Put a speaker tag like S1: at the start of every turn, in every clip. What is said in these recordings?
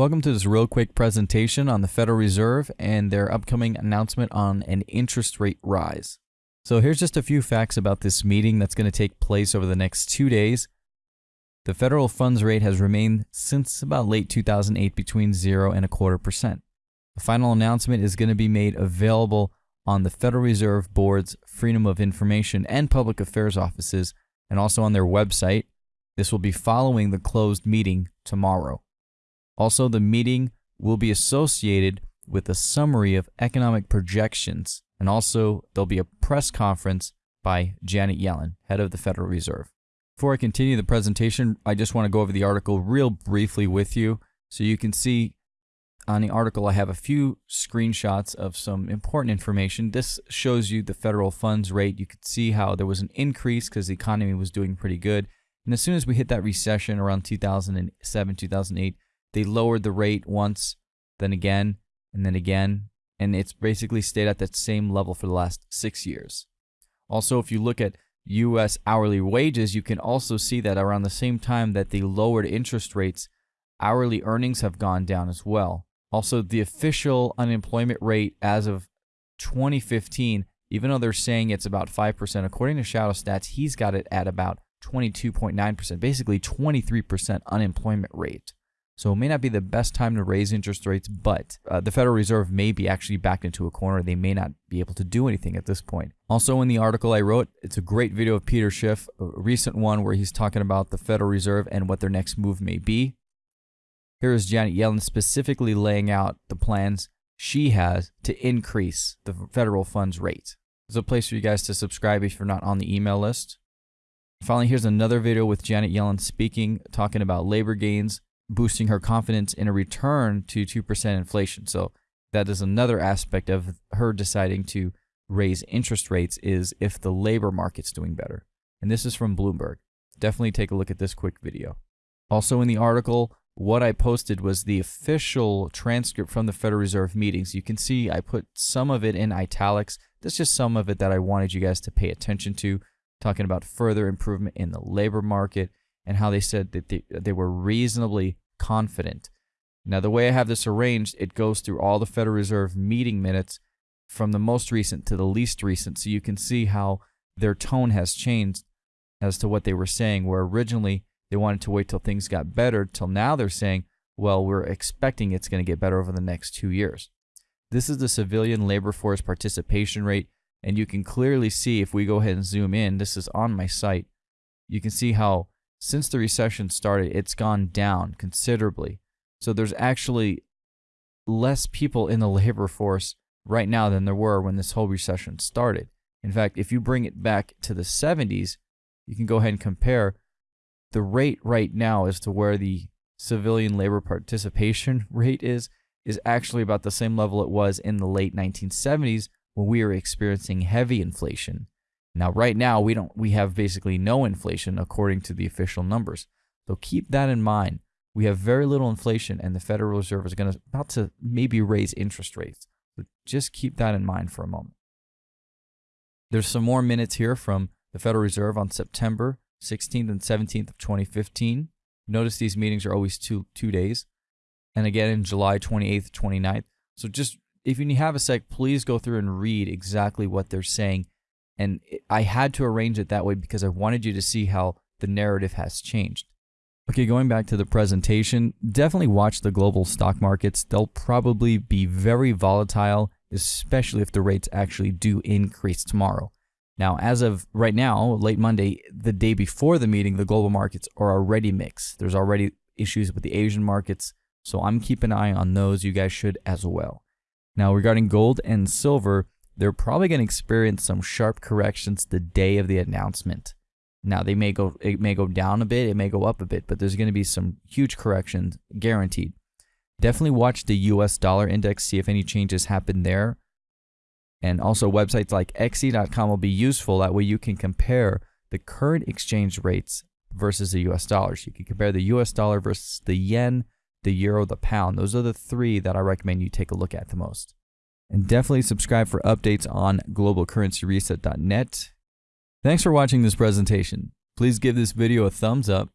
S1: Welcome to this real quick presentation on the Federal Reserve and their upcoming announcement on an interest rate rise. So here's just a few facts about this meeting that's going to take place over the next two days. The federal funds rate has remained since about late 2008 between 0 and a quarter percent. The final announcement is going to be made available on the Federal Reserve Board's Freedom of Information and Public Affairs offices and also on their website. This will be following the closed meeting tomorrow. Also, the meeting will be associated with a summary of economic projections, and also there'll be a press conference by Janet Yellen, head of the Federal Reserve. Before I continue the presentation, I just want to go over the article real briefly with you so you can see on the article I have a few screenshots of some important information. This shows you the federal funds rate. You could see how there was an increase because the economy was doing pretty good. And as soon as we hit that recession around 2007, 2008, they lowered the rate once, then again, and then again, and it's basically stayed at that same level for the last six years. Also, if you look at U.S. hourly wages, you can also see that around the same time that they lowered interest rates, hourly earnings have gone down as well. Also, the official unemployment rate as of 2015, even though they're saying it's about 5%, according to Shadow Stats, he's got it at about 22.9%, basically 23% unemployment rate. So it may not be the best time to raise interest rates, but uh, the Federal Reserve may be actually backed into a corner. They may not be able to do anything at this point. Also, in the article I wrote, it's a great video of Peter Schiff, a recent one where he's talking about the Federal Reserve and what their next move may be. Here is Janet Yellen specifically laying out the plans she has to increase the federal funds rate. There's a place for you guys to subscribe if you're not on the email list. Finally, here's another video with Janet Yellen speaking, talking about labor gains boosting her confidence in a return to 2% inflation. So that is another aspect of her deciding to raise interest rates is if the labor market's doing better. And this is from Bloomberg. Definitely take a look at this quick video. Also in the article, what I posted was the official transcript from the Federal Reserve meetings. You can see I put some of it in italics. That's just some of it that I wanted you guys to pay attention to, talking about further improvement in the labor market and how they said that they, they were reasonably confident. Now, the way I have this arranged, it goes through all the Federal Reserve meeting minutes from the most recent to the least recent, so you can see how their tone has changed as to what they were saying, where originally they wanted to wait till things got better, till now they're saying, well, we're expecting it's going to get better over the next two years. This is the civilian labor force participation rate, and you can clearly see if we go ahead and zoom in, this is on my site, you can see how since the recession started, it's gone down considerably. So there's actually less people in the labor force right now than there were when this whole recession started. In fact, if you bring it back to the 70s, you can go ahead and compare the rate right now as to where the civilian labor participation rate is is actually about the same level it was in the late 1970s when we were experiencing heavy inflation. Now, right now, we don't we have basically no inflation according to the official numbers. So keep that in mind. We have very little inflation, and the Federal Reserve is going to about to maybe raise interest rates. So just keep that in mind for a moment. There's some more minutes here from the Federal Reserve on September 16th and 17th of 2015. Notice these meetings are always two two days, and again in July 28th, 29th. So just if you have a sec, please go through and read exactly what they're saying and I had to arrange it that way because I wanted you to see how the narrative has changed. Okay, going back to the presentation, definitely watch the global stock markets. They'll probably be very volatile, especially if the rates actually do increase tomorrow. Now, as of right now, late Monday, the day before the meeting, the global markets are already mixed. There's already issues with the Asian markets, so I'm keeping an eye on those. You guys should as well. Now, regarding gold and silver, they're probably going to experience some sharp corrections the day of the announcement. Now they may go it may go down a bit, it may go up a bit, but there's going to be some huge corrections guaranteed. Definitely watch the US dollar index, see if any changes happen there. And also websites like xe.com will be useful that way you can compare the current exchange rates versus the US dollars. You can compare the US dollar versus the yen, the euro, the pound. Those are the three that I recommend you take a look at the most. And definitely subscribe for updates on globalcurrencyreset.net. Thanks for watching this presentation. Please give this video a thumbs up,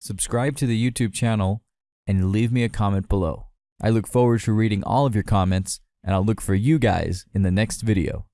S1: subscribe to the YouTube channel, and leave me a comment below. I look forward to reading all of your comments, and I'll look for you guys in the next video.